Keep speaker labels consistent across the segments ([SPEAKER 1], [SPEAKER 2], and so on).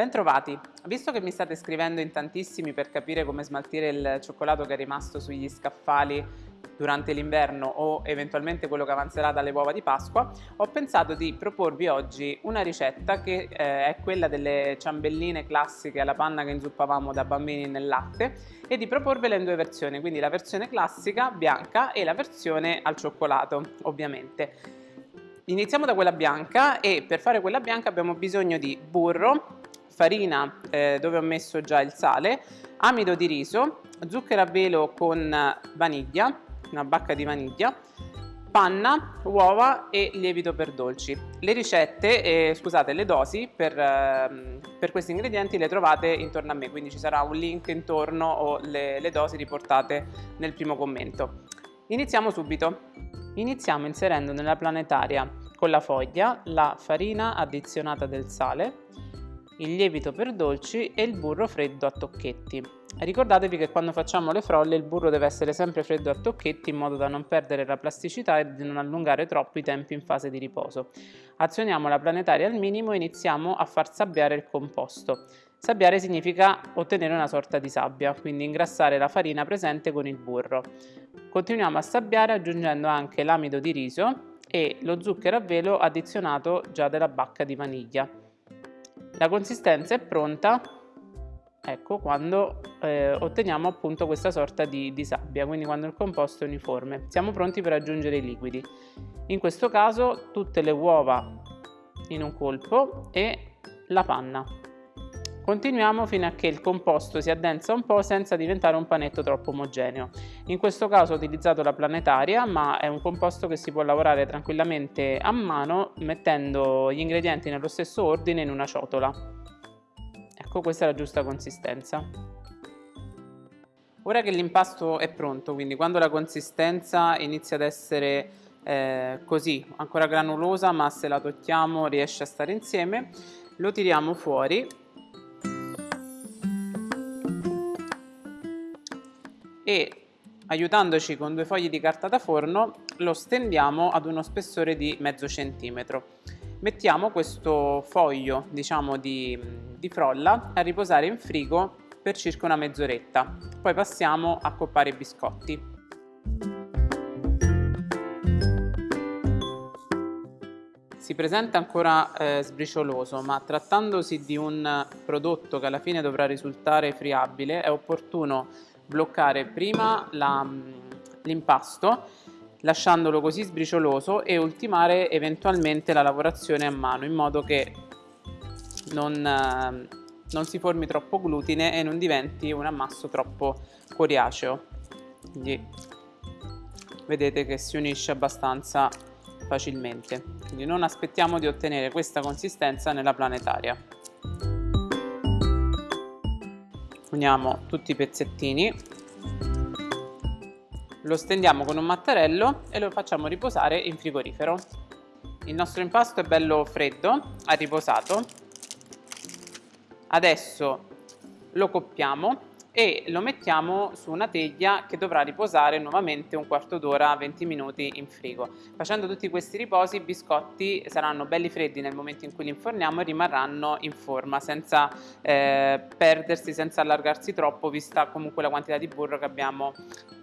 [SPEAKER 1] Bentrovati! Visto che mi state scrivendo in tantissimi per capire come smaltire il cioccolato che è rimasto sugli scaffali durante l'inverno o eventualmente quello che avanzerà dalle uova di Pasqua, ho pensato di proporvi oggi una ricetta che eh, è quella delle ciambelline classiche alla panna che inzuppavamo da bambini nel latte e di proporvela in due versioni, quindi la versione classica bianca e la versione al cioccolato ovviamente. Iniziamo da quella bianca e per fare quella bianca abbiamo bisogno di burro, farina eh, dove ho messo già il sale, amido di riso, zucchero a velo con vaniglia, una bacca di vaniglia, panna, uova e lievito per dolci. Le ricette, eh, scusate, le dosi per, eh, per, questi ingredienti le trovate intorno a me, quindi ci sarà un link intorno o le, le dosi riportate nel primo commento. Iniziamo subito. Iniziamo inserendo nella planetaria con la foglia la farina addizionata del sale, il lievito per dolci e il burro freddo a tocchetti. Ricordatevi che quando facciamo le frolle il burro deve essere sempre freddo a tocchetti in modo da non perdere la plasticità e di non allungare troppo i tempi in fase di riposo. Azioniamo la planetaria al minimo e iniziamo a far sabbiare il composto. Sabbiare significa ottenere una sorta di sabbia, quindi ingrassare la farina presente con il burro. Continuiamo a sabbiare aggiungendo anche l'amido di riso e lo zucchero a velo addizionato già della bacca di vaniglia. La consistenza è pronta ecco quando eh, otteniamo appunto questa sorta di, di, sabbia quindi quando il composto è uniforme. Siamo pronti per aggiungere i liquidi. In questo caso tutte le uova in un colpo e la panna Continuiamo fino a che il composto si addensa un po' senza diventare un panetto troppo omogeneo. In questo caso ho utilizzato la planetaria, ma è un composto che si può lavorare tranquillamente a mano mettendo gli ingredienti nello stesso ordine in una ciotola. Ecco, questa è la giusta consistenza. Ora che l'impasto è pronto, quindi quando la consistenza inizia ad essere eh, così, ancora granulosa, ma se la tocchiamo riesce a stare insieme, lo tiriamo fuori e aiutandoci con due fogli di carta da forno lo stendiamo ad uno spessore di mezzo centimetro. Mettiamo questo foglio diciamo di, di frolla a riposare in frigo per circa una mezz'oretta, poi passiamo a coppare i biscotti. Si presenta ancora eh, sbricioloso, ma trattandosi di un prodotto che alla fine dovrà risultare friabile, è opportuno bloccare prima l'impasto lasciandolo così sbricioloso e ultimare eventualmente la lavorazione a mano in modo che non, non si formi troppo glutine e non diventi un ammasso troppo coriaceo. Quindi vedete che si unisce abbastanza facilmente. Quindi non aspettiamo di ottenere questa consistenza nella planetaria uniamo tutti i pezzettini. Lo stendiamo con un mattarello e lo facciamo riposare in frigorifero. Il nostro impasto è bello freddo ha riposato. Adesso lo coppiamo e lo mettiamo su una teglia che dovrà riposare nuovamente un quarto d'ora 20 minuti in frigo. Facendo tutti questi riposi i biscotti saranno belli freddi nel momento in cui li inforniamo e rimarranno in forma senza eh, perdersi senza allargarsi troppo vista comunque la quantità di burro che abbiamo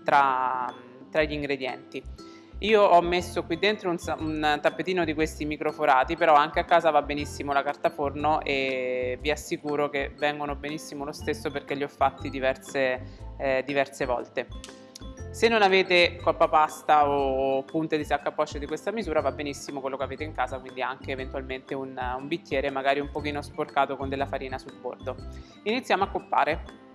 [SPEAKER 1] tra, tra gli ingredienti io ho messo qui dentro un, un, tappetino di questi microforati, però anche a casa va benissimo la carta forno e vi assicuro che vengono benissimo lo stesso perché li ho fatti diverse, eh, diverse volte. Se non avete coppa pasta o punte di sacca posce di questa misura va benissimo quello che avete in casa, quindi anche eventualmente un, un bicchiere magari un pochino sporcato con della farina sul bordo. Iniziamo a coppare.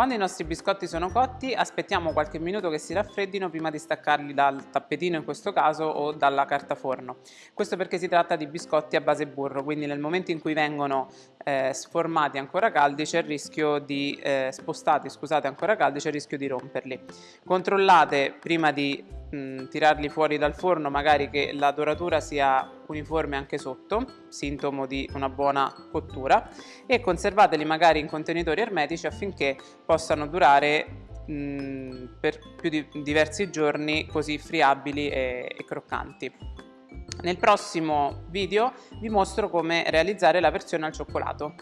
[SPEAKER 1] Quando i nostri biscotti sono cotti aspettiamo qualche minuto che si raffreddino prima di staccarli dal tappetino in questo caso o dalla carta forno. Questo perché si tratta di biscotti a base burro, quindi nel momento in cui vengono eh, sformati ancora caldi c'è il rischio di eh, spostati, scusate, ancora caldi c'è il rischio di romperli. Controllate prima di mh, tirarli fuori dal forno magari che la doratura sia uniforme anche sotto, sintomo di una buona cottura e conservateli magari in contenitori ermetici affinché possano durare mh, per più di diversi giorni così friabili e, e croccanti. Nel prossimo video vi mostro come realizzare la versione al cioccolato.